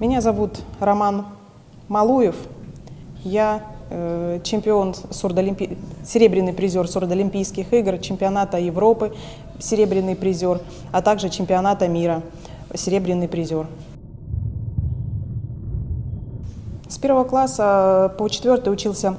Меня зовут Роман Малуев. Я э, чемпион сурдолимпи... серебряный призер сурдолимпийских игр, чемпионата Европы, серебряный призер, а также чемпионата мира, серебряный призер. С первого класса по четвертый учился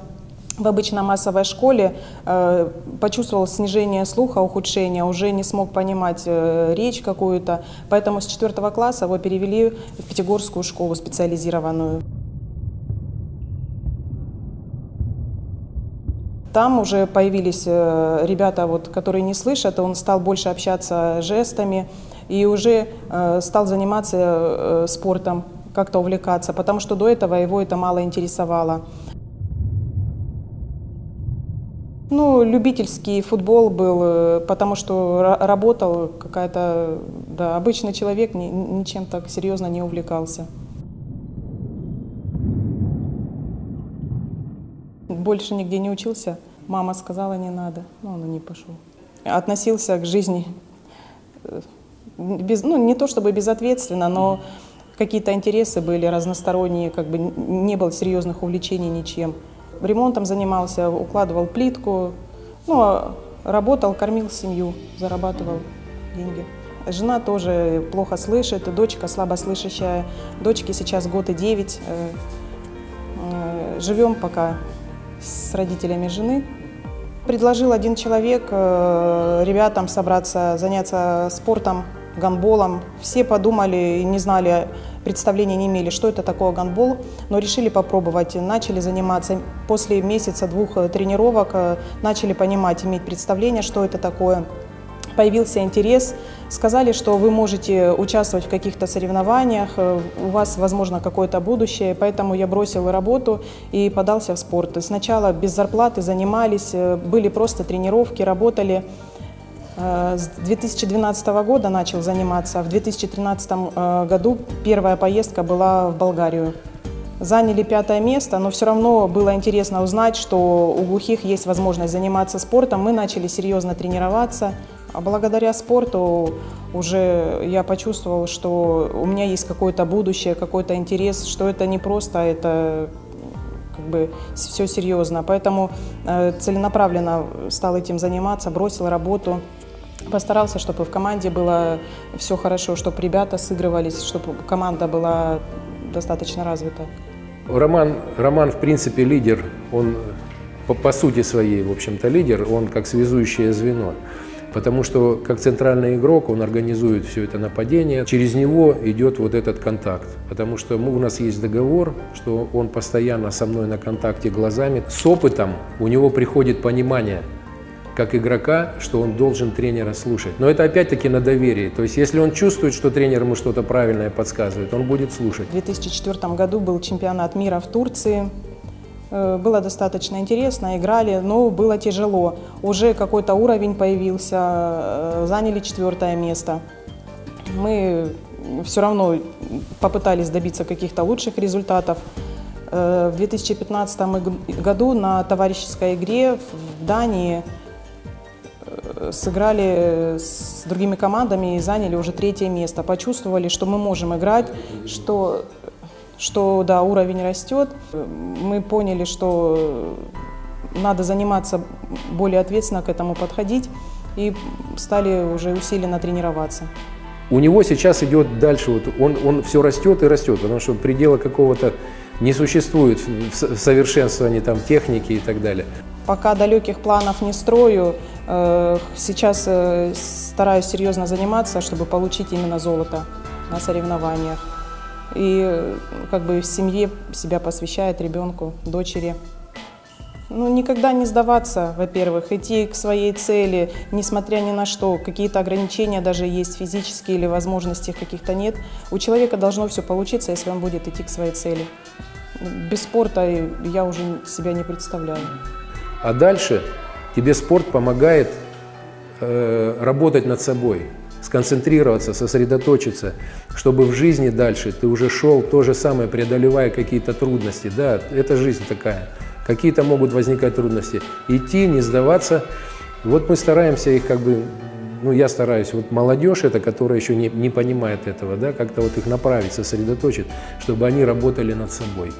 в обычно-массовой школе, э, почувствовал снижение слуха, ухудшение, уже не смог понимать э, речь какую-то, поэтому с четвертого класса его перевели в Пятигорскую школу специализированную. Там уже появились э, ребята, вот, которые не слышат, он стал больше общаться жестами и уже стал заниматься спортом, как-то увлекаться, потому что до этого его это мало интересовало. Ну, любительский футбол был, э, потому что работал какая-то, да, обычный человек ни, ничем так серьезно не увлекался. Больше нигде не учился. Мама сказала, не надо, но он не пошел. Относился к жизни, э, без, ну, не то чтобы безответственно, но какие-то интересы были разносторонние, как бы не было серьезных увлечений ничем ремонтом занимался, укладывал плитку, ну, а работал, кормил семью, зарабатывал деньги. Жена тоже плохо слышит, дочка слабослышащая. Дочке сейчас год и девять. Э, э, живем пока с родителями жены. Предложил один человек э, ребятам собраться, заняться спортом, гандболом. Все подумали и не знали, представления не имели, что это такое гандбол, но решили попробовать, начали заниматься. После месяца-двух э, тренировок э, начали понимать, иметь представление, что это такое. Появился интерес, сказали, что вы можете участвовать в каких-то соревнованиях, э, у вас, возможно, какое-то будущее, поэтому я бросил работу и подался в спорт. Сначала без зарплаты занимались, были просто тренировки, работали. Э, с 2012 года начал заниматься. В 2013 э, году первая поездка была в Болгарию. Заняли пятое место, но все равно было интересно узнать, что у глухих есть возможность заниматься спортом. Мы начали серьезно тренироваться. А благодаря спорту уже я почувствовал, что у меня есть какое-то будущее, какой-то интерес, что это не просто, это как бы все серьезно. Поэтому э, целенаправленно стал этим заниматься, бросил работу. Постарался, чтобы в команде было все хорошо, чтобы ребята сыгрывались, чтобы команда была достаточно развита. Роман, Роман в принципе, лидер. Он по, по сути своей, в общем-то, лидер. Он как связующее звено. Потому что как центральный игрок он организует все это нападение. Через него идет вот этот контакт. Потому что мы, у нас есть договор, что он постоянно со мной на контакте глазами. С опытом у него приходит понимание – как игрока, что он должен тренера слушать. Но это опять-таки на доверии. То есть если он чувствует, что тренер ему что-то правильное подсказывает, он будет слушать. В 2004 году был чемпионат мира в Турции. Э, было достаточно интересно, играли, но было тяжело. Уже какой-то уровень появился, э, заняли четвертое место. Мы все равно попытались добиться каких-то лучших результатов. Э, в 2015 году на товарищеской игре в Дании сыграли с другими командами и заняли уже третье место. Почувствовали, что мы можем играть, что, что да, уровень растет. Мы поняли, что надо заниматься более ответственно к этому подходить и стали уже усиленно тренироваться. У него сейчас идет дальше, вот он, он все растет и растет, потому что предела какого-то не существует в совершенствовании там, техники и так далее. Пока далеких планов не строю, э, сейчас э, стараюсь серьезно заниматься, чтобы получить именно золото на соревнованиях. И э, как бы в семье себя посвящает ребенку, дочери. Ну, никогда не сдаваться, во-первых, идти к своей цели, несмотря ни на что, какие-то ограничения даже есть физические или возможностей каких-то нет. У человека должно все получиться, если он будет идти к своей цели. Без спорта я уже себя не представляю. А дальше тебе спорт помогает э, работать над собой, сконцентрироваться, сосредоточиться, чтобы в жизни дальше ты уже шел то же самое, преодолевая какие-то трудности. Да, это жизнь такая. Какие-то могут возникать трудности. Идти, не сдаваться. Вот мы стараемся их как бы ну, я стараюсь, вот молодежь это, которая еще не, не понимает этого, да, как-то вот их направить, сосредоточить, чтобы они работали над собой,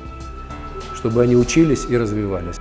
чтобы они учились и развивались.